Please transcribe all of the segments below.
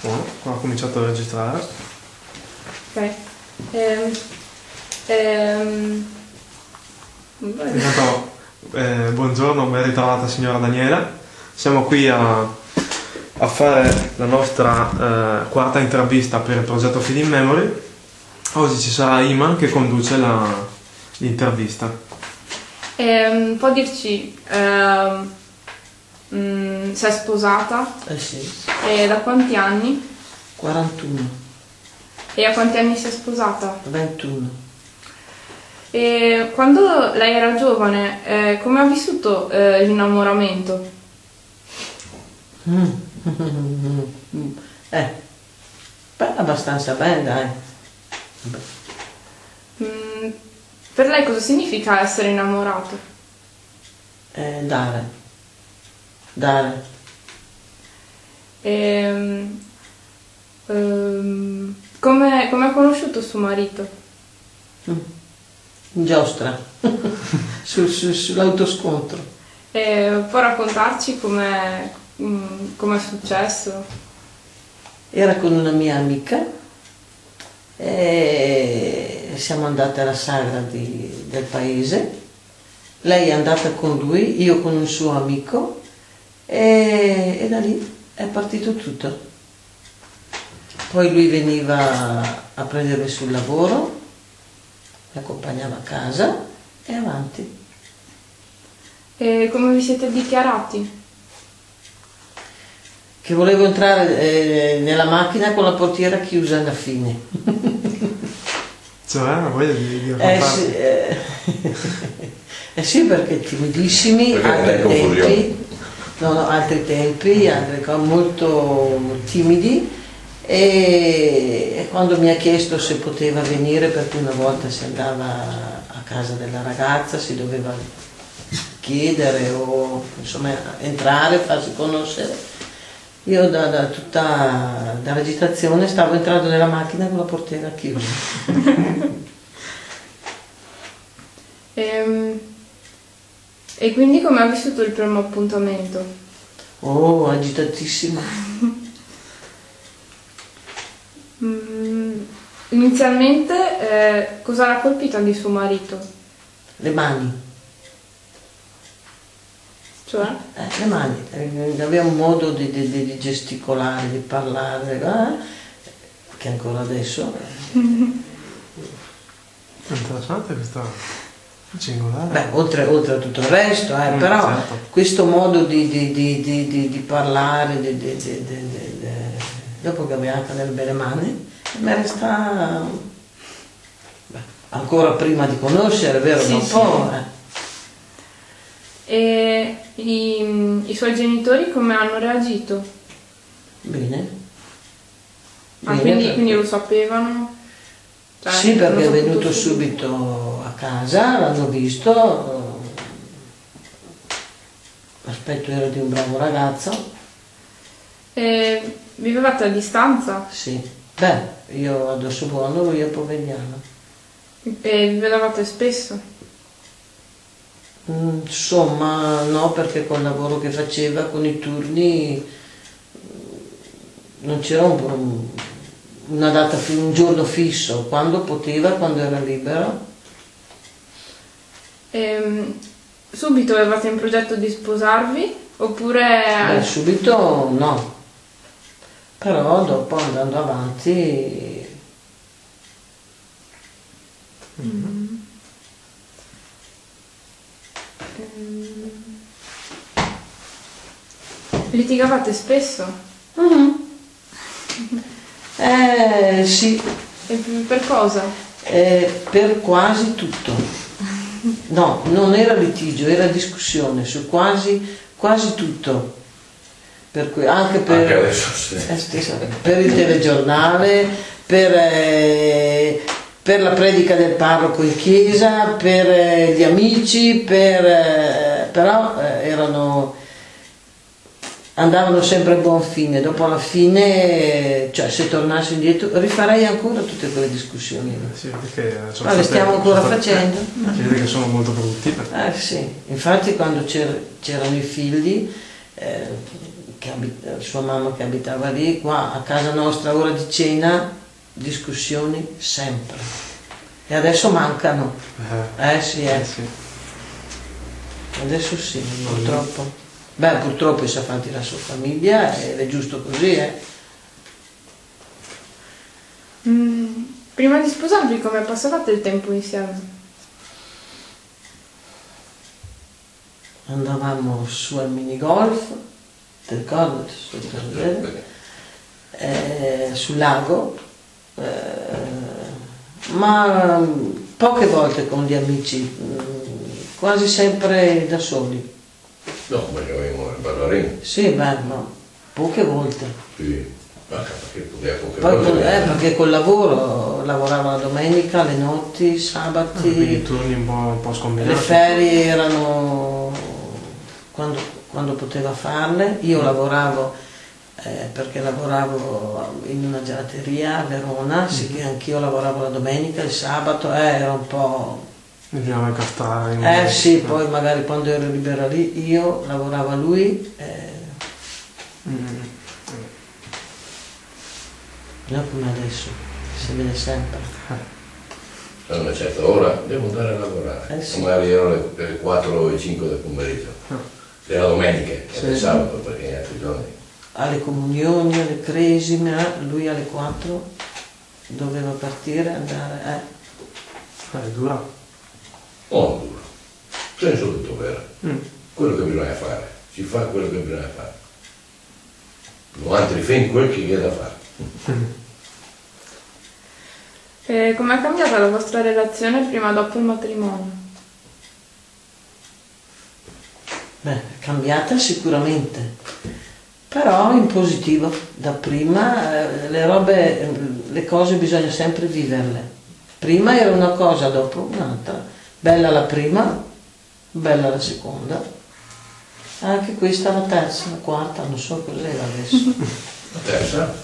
Qua ho cominciato a registrare. Ok. Ehm, ehm. Intanto, eh, buongiorno, ben ritrovata signora Daniela. Siamo qui a, a fare la nostra eh, quarta intervista per il progetto Feed in Memory. Oggi ci sarà Iman che conduce la- l'intervista. Ehm, può dirci ehm, mm, se è sposata Eh sì, e da quanti anni? 41, E a quanti anni si è sposata? 21. E quando lei era giovane, eh, come ha vissuto eh, l'innamoramento? Mm. eh, beh, abbastanza bene, dai. Mm, per lei cosa significa essere innamorato? Eh, dare. Dare. Ehm, ehm, come, come ha conosciuto suo marito? In giostra. Sul- sul- sull'autoscontro. E può raccontarci come è successo? Era con una mia amica e siamo andate alla sagra di- del paese. Lei è andata con lui, io con un suo amico e, e da lì è partito tutto. Poi lui veniva a prendermi sul lavoro, mi accompagnava a casa e avanti. E come vi siete dichiarati? Che volevo entrare eh, nella macchina con la portiera chiusa alla fine. Cioè, ha voglia di, di Eh sì, eh, eh sì, perché timidissimi, Perché confusione. tempi, no, no, altri tempi, cose, molto timidi e, quando mi ha chiesto se poteva venire, perché una volta si andava a casa della ragazza, si doveva chiedere o insomma entrare, farsi conoscere. Io da, da tutta dall'agitazione stavo entrando nella macchina con la portiera chiusa. Ehm, E, quindi come ha vissuto il primo appuntamento? Oh, agitatissimo. Mm, inizialmente eh, cosa l'ha colpita di suo marito? Le mani, Cioè? eh, le mani. Eh, Aveva un modo di, di- di- gesticolare, di parlare, eh, che ancora adesso. eh. Interessante questa cingolare. Beh, oltre, oltre a tutto il resto, eh, Mm, però certo. questo modo di, di- di- di- di- di parlare, di- di- di- di- di- di- dopo che aveva anche delle belle mani, mi resta beh, ancora prima di conoscere, vero? Sì, un sì. po'. eh. E i, i suoi genitori come hanno reagito? Bene. Ah, Bene, quindi, quindi lo sapevano? Cioè, Sì, perché è venuto subito casa, l'hanno visto, l'aspetto era di un bravo ragazzo, E vivevate a distanza? sì. Beh, io ad Ossobuono, lui a Povegliano. E vi vedevate spesso? Mm, Insomma, no, perché col lavoro che faceva, con i turni, mm, non c'era un- un- una data, un giorno fisso, quando poteva, quando era libero. Ehm, subito avevate in progetto di sposarvi? Oppure... Beh, subito no, però dopo andando avanti litigavate spesso? eh, sì, E per cosa? eh, per quasi tutto. No, non era litigio, era discussione su quasi, quasi tutto. Per cui, anche per, Anche adesso sì. Eh, stessa- per il telegiornale, per, eh, per la predica del parroco in chiesa, per eh, gli amici, per, eh, però eh, erano, andavano sempre a buon fine. Dopo alla fine, cioè se tornassi indietro, rifarei ancora tutte quelle discussioni. Sì, Ma le stiamo ancora state- facendo? eh, Si vede che sono molto perché- Eh sì, infatti quando c'er- c'erano i figli, eh, che abita- sua mamma che abitava lì, qua a casa nostra ora di cena, discussioni sempre. E adesso mancano. Eh, Eh sì, eh. eh sì. Adesso sì, purtroppo. Beh, purtroppo si è fatti la sua famiglia ed è giusto così, eh. Mm, prima di sposarvi come passavate il tempo insieme? Andavamo su al minigolf, ti ricordi? Eh, sul lago, eh, ma poche volte con gli amici, mm, quasi sempre da soli. No, perché avevamo il ballerino. Sì, beh, ma poche volte. Sì. Ma perché poteva poche Poi volte. con- eh, perché col lavoro lavorava la domenica, le notti, i Ah, quindi sabati, turni un po', un po' le scombinati. ferie erano quando, quando poteva farle. Io lavoravo eh, perché lavoravo in una gelateria a Verona, sì che anch'io lavoravo la domenica, il sabato, eh, era un po'... Bisognava incastrare. in- Eh sì, poi magari quando ero libera lì io lavorava lui, eh, Mm. non come adesso, si vede sempre. A una certa ora devo andare a lavorare. Eh sì. Magari erano le, le 4 e 5 del pomeriggio. Era domenica, Sì. era il sabato perché gli altri giorni. Alle comunioni, alle cresime, lui alle 4 doveva partire, andare, eh. Eh, è dura. Oh, duro. Senso di dovere. Mm. Quello che bisogna fare. Si fa quello che bisogna fare. Non altri fin quel che è da fare. E com'è cambiata la vostra relazione prima e dopo il matrimonio? Beh, è cambiata sicuramente, però in positivo. Da prima eh, le robe, eh, le cose bisogna sempre viverle. Prima era una cosa, dopo un'altra. Bella la prima, bella la seconda. Anche questa la terza, la quarta, non so cos'era adesso. La terza,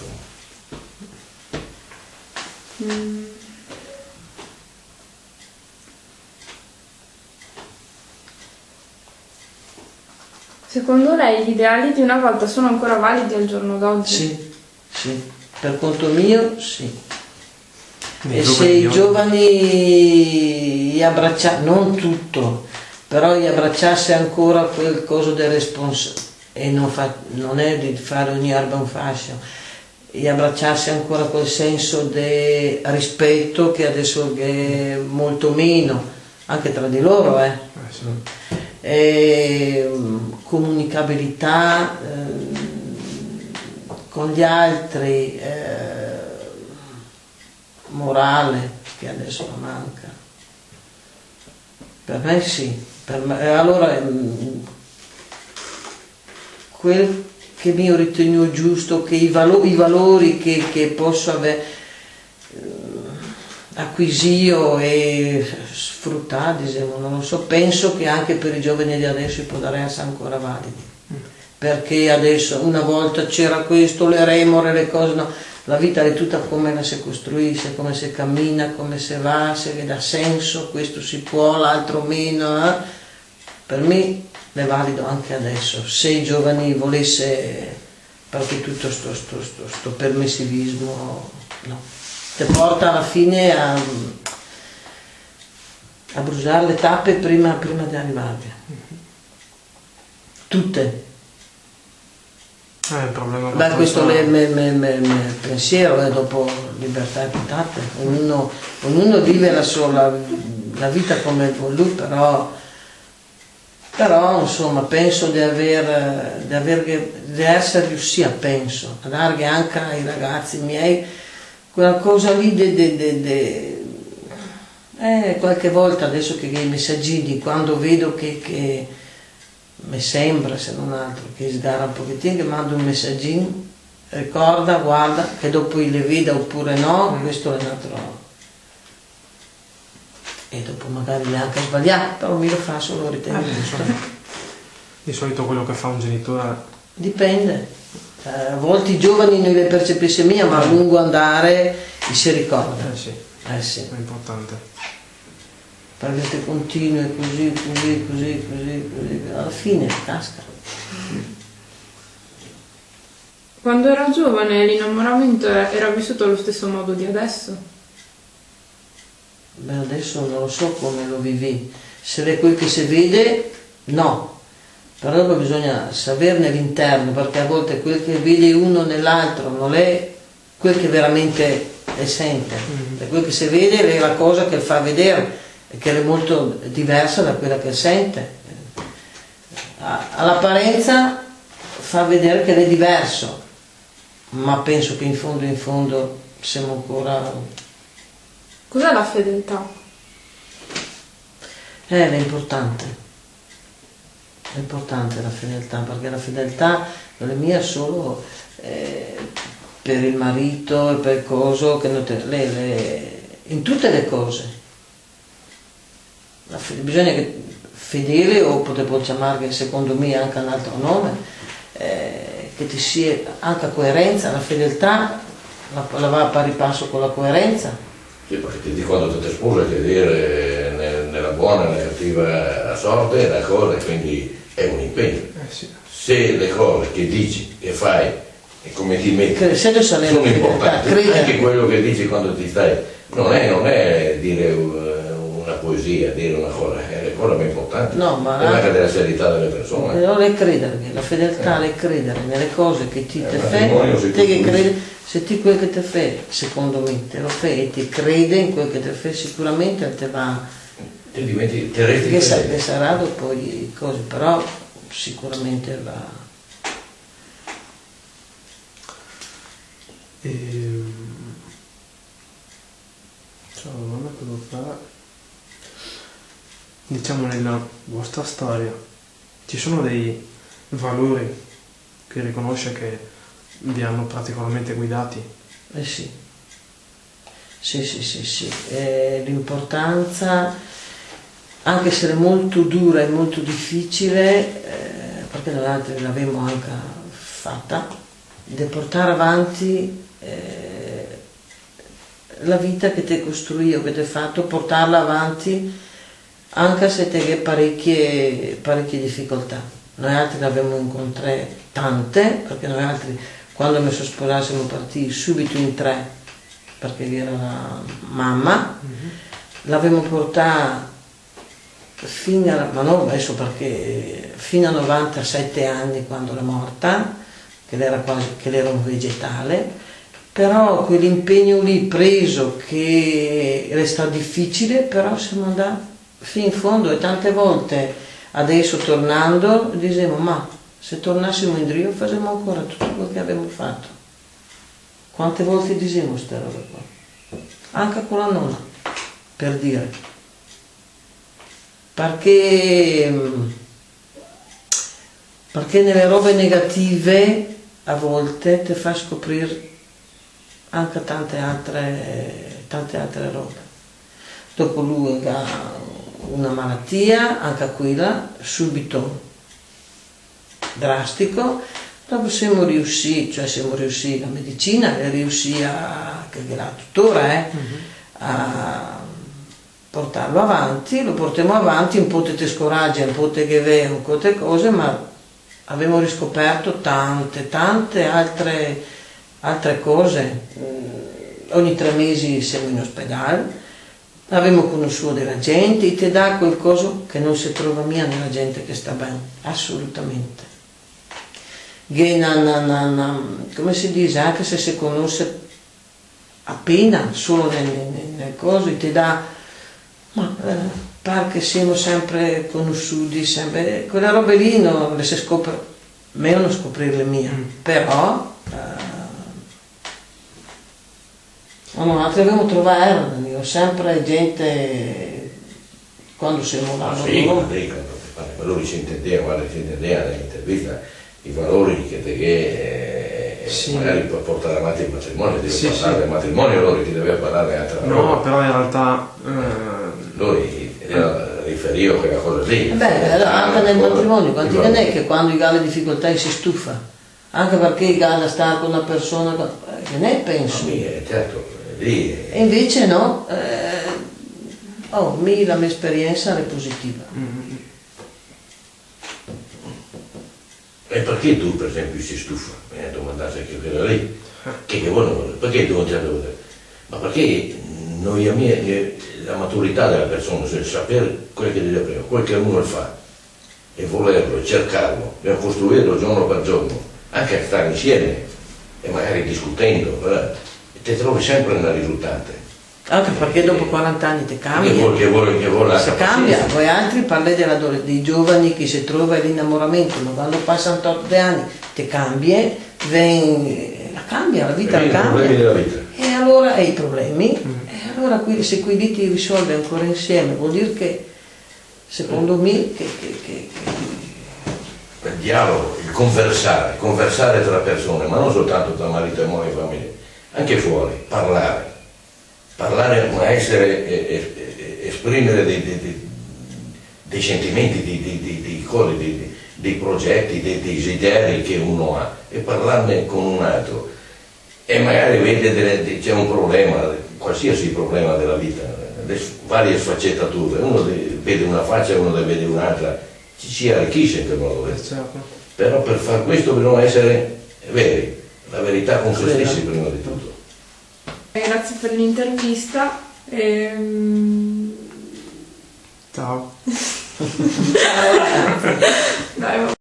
Secondo lei gli ideali di una volta sono ancora validi al giorno d'oggi? Sì, sì, per conto mio sì. E se i giovani gli abbracciassero, non tutto, però gli abbracciasse ancora quel coso del responsabile, e non, fa- non è di fare ogni erba un fascio, gli abbracciasse ancora quel senso di rispetto che adesso è molto meno, anche tra di loro, eh. Eh. E, mm, comunicabilità ehm, con gli altri, eh, morale che adesso manca. Per me sì, per me- allora mm, quel che mi ho ritenuto giusto, che i, valo- i valori che, che posso avere acquisito e sfruttato, diciamo, non lo so, penso che anche per i giovani di adesso potrebbero essere ancora validi. Perché adesso una volta c'era questo, le remore, le cose, no. La vita è tutta come la si costruisce, come si cammina, come si va, se dà senso, questo si può, l'altro meno. eh. Per me è valido anche adesso. Se i giovani volesse, perché tutto sto, sto, sto, sto permissivismo, no ti porta alla fine a, a bruciare le tappe prima, prima di arrivarvi. Tutte. Eh, Beh, questo è il pensiero, eh, dopo libertà e pietate. Ognuno, ognuno vive la sua la, la vita come vuole lui, però, però insomma penso di aver, di aver di essere riuscita, penso, a dare anche ai ragazzi miei quella cosa lì de, de- de- de- eh, qualche volta adesso che i messaggini quando vedo che, che mi sembra se non altro che sgara un pochettino che mando un messaggino ricorda guarda che dopo le veda oppure no questo è un altro e dopo magari neanche sbagliato però mi lo fa solo ritenere Eh, giusto Di solito quello che fa un genitore dipende. Eh, a volte i giovani non le percepisce mia ma a lungo andare si ricorda. Eh, sì, eh sì. È importante. Perché te continui così, così, così, così, così, alla fine casca. Quando era giovane l'innamoramento era vissuto allo stesso modo di adesso? Beh, adesso non lo so come lo vivi. Se è quel che si vede, no. Però bisogna saperne l'interno, perché a volte quel che vede uno nell'altro non è quel che veramente le sente. E quel che si vede è la cosa che fa vedere, che è molto diversa da quella che sente. All'apparenza fa vedere che è diverso, ma penso che in fondo in fondo siamo ancora Cos'è la fedeltà? Eh, è importante. È importante la fedeltà, perché la fedeltà non è mia solo eh, per il marito e per il coso, che non te- le- le- in tutte le cose. La fe- bisogna che fedele, o potevo chiamare secondo me anche un altro nome, eh, che ti sia anche coerenza, la fedeltà la, la va a pari passo con la coerenza. Sì, perché ti dico quando ti sposa ti dire ne- nella buona e nella cattiva sorte è una cosa, quindi è un impegno. Eh sì. Se le cose che dici, che fai e come ti metti Che se adesso è la sono importanti, credere. anche quello che dici quando ti stai, non è, non è dire una poesia, dire una cosa, è la cosa più importante, No, ma- è anche della serietà delle persone. Non è credere, la fedeltà è credere nelle cose che ti Eh, te fai, si te che credi, se ti quel che te fai, secondo me, te lo fai e ti crede in quel che te fai, sicuramente te va, Ti diventi, ti resti che, sa- che sarà dopo i cose, però sicuramente va. Ehm, Ciao, domanda che devo fare. Diciamo nella vostra storia ci sono dei valori che riconosce che vi hanno particolarmente guidati? Eh sì, sì, sì, sì, sì. L'importanza, anche se è molto dura e molto difficile, eh, perché noi l'abbiamo anche fatta, di portare avanti eh, la vita che ti hai costruito, che ti hai fatto, portarla avanti anche se hai parecchie, parecchie difficoltà. Noi altri ne abbiamo incontrate tante, perché noi altri quando mi sono sposata siamo partiti subito in tre, perché vi era la mamma, l'abbiamo portata fino a, ma no, adesso perché fino a 97 anni quando è morta, che era quasi, che era un vegetale, però quell'impegno lì preso che era stato difficile, però siamo andati fino in fondo e tante volte adesso tornando diciamo ma se tornassimo in Rio facciamo ancora tutto quello che abbiamo fatto. Quante volte diciamo queste robe qua? Anche con la nonna, per dire. Perché, perché nelle robe negative a volte ti fa scoprire anche tante altre, tante altre robe. Dopo lui una malattia, anche quella, subito drastico, dopo siamo riusciti, cioè siamo riusciti, la medicina è riuscita, a- che la tuttora, eh, a portarlo avanti, lo portiamo avanti, un po' te scoraggia, un po' te che ve, un po' te cose, ma abbiamo riscoperto tante, tante altre, altre cose. Mm, Ogni tre mesi siamo in ospedale, abbiamo conosciuto della gente, ti dà qualcosa che non si trova mia nella gente che sta bene, assolutamente. Che na- na- na- na- come si dice, anche se si conosce appena, solo nelle, nelle- nelle cose, ti dà, ma eh, pare che siamo sempre conosciuti, sempre, quelle robe lì non le si scopre, meglio non scoprirle mie, però eh, no, no, altri abbiamo trovato, io sempre gente, quando siamo là, Ah, no, sì, no, ma lei i valori si intendeva, guarda, si intendeva nell'intervista, i valori che te che eh, Sì. magari per portare avanti il matrimonio, devi Sì, parlare sì. del matrimonio, allora ti deve parlare altra No, roba. però in realtà eh, Lui riferiva a quella cosa lì. Eh Beh, allora, anche nel matrimonio, quanti i non è che quando i ha le difficoltà si stufa? Anche perché i ha stare con una persona eh, che ne penso. Ma mi, eh, certo, lì E invece no, eh, oh, mi, la mia esperienza è positiva. mm, è E perché tu, per esempio, si stufa? Mi ha domandato anche quella lì. Che, che vuole, perché tu non ti hai dovuto? Ma perché noi a me, la maturità della persona, cioè sapere quello che deve prima, quello che uno fa, e volerlo, e cercarlo, e costruirlo giorno per giorno, anche a stare insieme, e magari discutendo, eh, ti trovi sempre nella risultante. Anche perché dopo 40 anni ti Che cambia. vuole, che vuole, che vuole la Si capacità. cambia, voi altri parlate dell'adole- dei giovani che si trova l'innamoramento, ma quando passano 8 anni ti cambia, ven- la cambia, la vita E la i problemi cambia. della vita. E allora hai i problemi, e allora qui- se qui li ti risolvi ancora insieme, vuol dire che secondo me che, che- che- che- il dialogo, il conversare, conversare tra persone, ma non soltanto tra marito e moglie e famiglia, anche fuori, parlare, parlare ma essere, esprimere dei, dei- dei- dei sentimenti, di- di- dei progetti, dei desideri che uno ha. E parlarne con un altro. E magari vede c'è un problema, qualsiasi problema della vita, le varie sfaccettature, uno de- vede una faccia e uno ne vede un'altra, ci si arricchisce in quel modo. Certo. Però per far questo bisogna essere veri, la verità con se stessi prima di tutto. Eh, Grazie per l'intervista. Ehm, Ciao. Ciao.